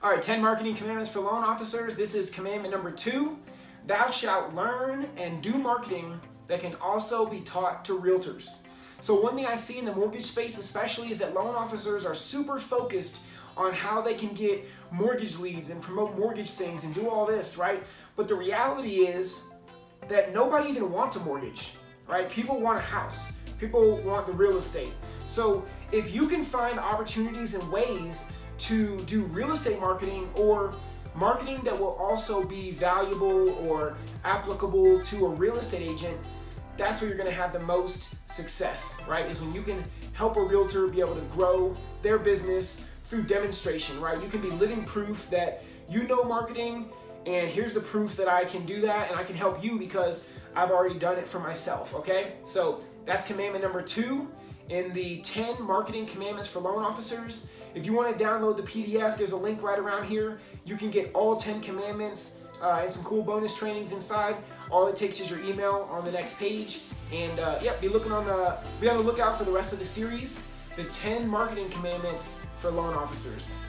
All right, 10 marketing commandments for loan officers. This is commandment number two. Thou shalt learn and do marketing that can also be taught to realtors. So one thing I see in the mortgage space especially is that loan officers are super focused on how they can get mortgage leads and promote mortgage things and do all this, right? But the reality is that nobody even wants a mortgage, right? People want a house. People want the real estate. So if you can find opportunities and ways to do real estate marketing or marketing that will also be valuable or applicable to a real estate agent, that's where you're gonna have the most success, right? Is when you can help a realtor be able to grow their business through demonstration, right? You can be living proof that you know marketing and here's the proof that I can do that and I can help you because I've already done it for myself, okay? So that's commandment number two in the 10 marketing commandments for loan officers. If you want to download the PDF, there's a link right around here. You can get all 10 commandments uh, and some cool bonus trainings inside. All it takes is your email on the next page. And uh, be looking on the be on the lookout for the rest of the series, the 10 marketing commandments for loan officers.